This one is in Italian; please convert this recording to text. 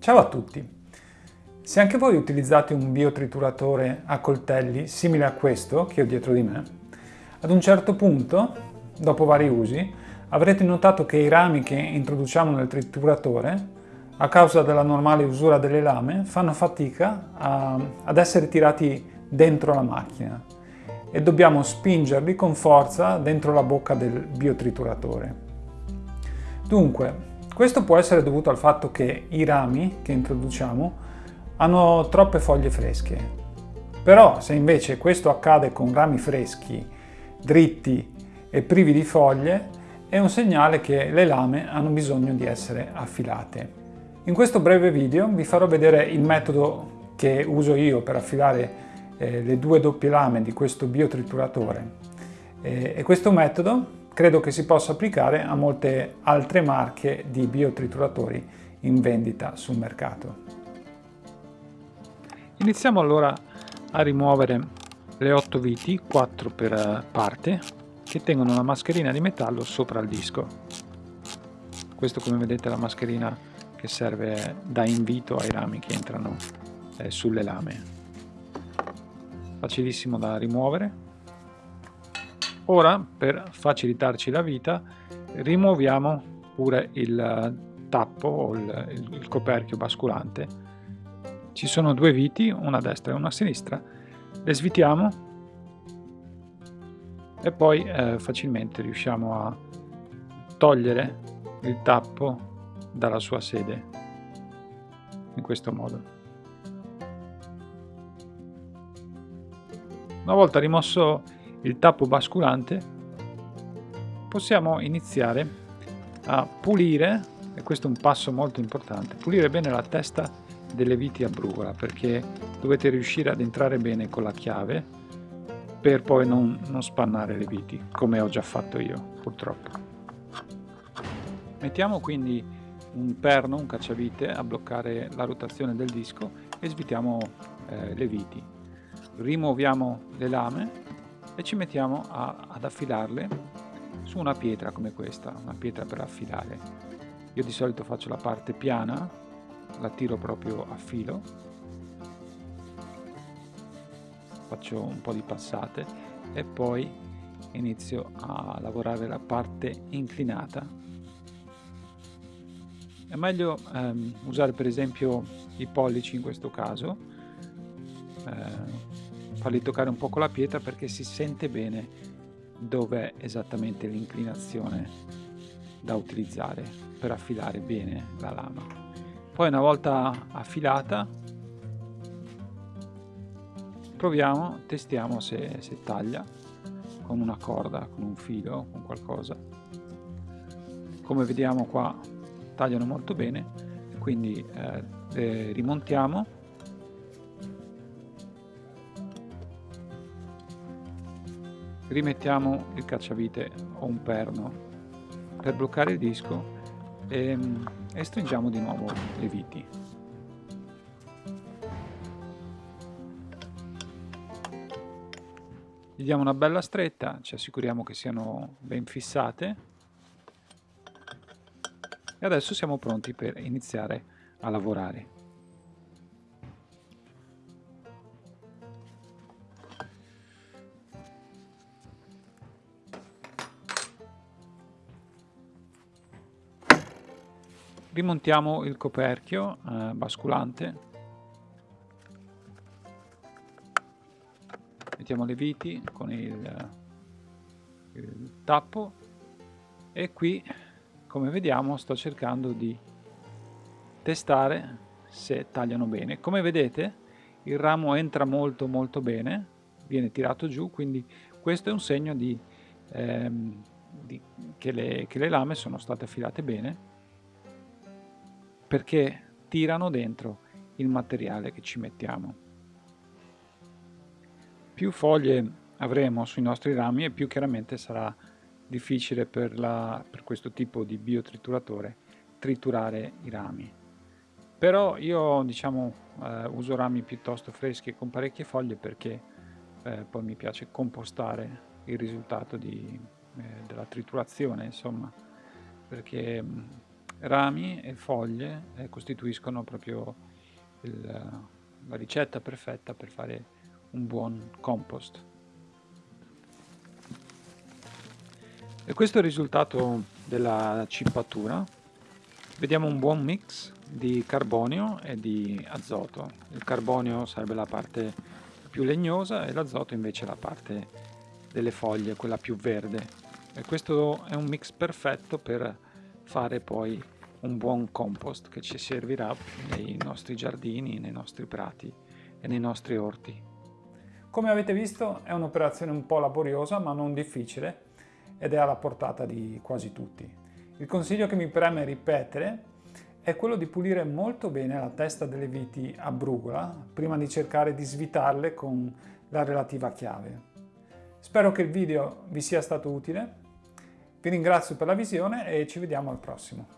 Ciao a tutti! Se anche voi utilizzate un biotrituratore a coltelli simile a questo che ho dietro di me, ad un certo punto, dopo vari usi, avrete notato che i rami che introduciamo nel trituratore, a causa della normale usura delle lame, fanno fatica a, ad essere tirati dentro la macchina e dobbiamo spingerli con forza dentro la bocca del biotrituratore. Dunque, questo può essere dovuto al fatto che i rami che introduciamo hanno troppe foglie fresche. Però se invece questo accade con rami freschi, dritti e privi di foglie, è un segnale che le lame hanno bisogno di essere affilate. In questo breve video vi farò vedere il metodo che uso io per affilare eh, le due doppie lame di questo biotrituratore eh, e questo metodo credo che si possa applicare a molte altre marche di biotrituratori in vendita sul mercato. Iniziamo allora a rimuovere le 8 viti, 4 per parte, che tengono una mascherina di metallo sopra il disco. Questo come vedete è la mascherina che serve da invito ai rami che entrano eh, sulle lame. Facilissimo da rimuovere. Ora, per facilitarci la vita, rimuoviamo pure il eh, tappo o il, il coperchio basculante ci sono due viti, una a destra e una a sinistra, le svitiamo e poi eh, facilmente riusciamo a togliere il tappo dalla sua sede in questo modo. Una volta rimosso il tappo basculante possiamo iniziare a pulire, e questo è un passo molto importante, pulire bene la testa delle viti a brugola perché dovete riuscire ad entrare bene con la chiave per poi non, non spannare le viti come ho già fatto io purtroppo. Mettiamo quindi un perno, un cacciavite a bloccare la rotazione del disco e svitiamo eh, le viti. Rimuoviamo le lame e ci mettiamo a, ad affilarle su una pietra come questa una pietra per affilare io di solito faccio la parte piana la tiro proprio a filo. Faccio un po' di passate e poi inizio a lavorare la parte inclinata. È meglio ehm, usare per esempio i pollici in questo caso eh, farli toccare un po' con la pietra perché si sente bene dove è esattamente l'inclinazione da utilizzare per affilare bene la lama. Poi una volta affilata proviamo, testiamo se, se taglia con una corda, con un filo, con qualcosa. Come vediamo qua tagliano molto bene quindi eh, le rimontiamo rimettiamo il cacciavite o un perno per bloccare il disco e, e stringiamo di nuovo le viti. Gli diamo una bella stretta, ci assicuriamo che siano ben fissate e adesso siamo pronti per iniziare a lavorare. Rimontiamo il coperchio eh, basculante. Mettiamo le viti con il, il tappo. E qui come vediamo sto cercando di testare se tagliano bene. Come vedete il ramo entra molto molto bene viene tirato giù quindi questo è un segno di, ehm, di, che, le, che le lame sono state affilate bene perché tirano dentro il materiale che ci mettiamo. Più foglie avremo sui nostri rami e più chiaramente sarà difficile per, la, per questo tipo di biotrituratore triturare i rami. Però io diciamo eh, uso rami piuttosto freschi con parecchie foglie perché eh, poi mi piace compostare il risultato di, eh, della triturazione, insomma, perché rami e foglie eh, costituiscono proprio il, la ricetta perfetta per fare un buon compost. E questo è il risultato della cippatura. Vediamo un buon mix di carbonio e di azoto. Il carbonio sarebbe la parte più legnosa e l'azoto invece la parte delle foglie, quella più verde. E questo è un mix perfetto per fare poi un buon compost che ci servirà nei nostri giardini, nei nostri prati e nei nostri orti. Come avete visto è un'operazione un po' laboriosa ma non difficile ed è alla portata di quasi tutti. Il consiglio che mi preme ripetere è quello di pulire molto bene la testa delle viti a brugola prima di cercare di svitarle con la relativa chiave. Spero che il video vi sia stato utile, vi ringrazio per la visione e ci vediamo al prossimo.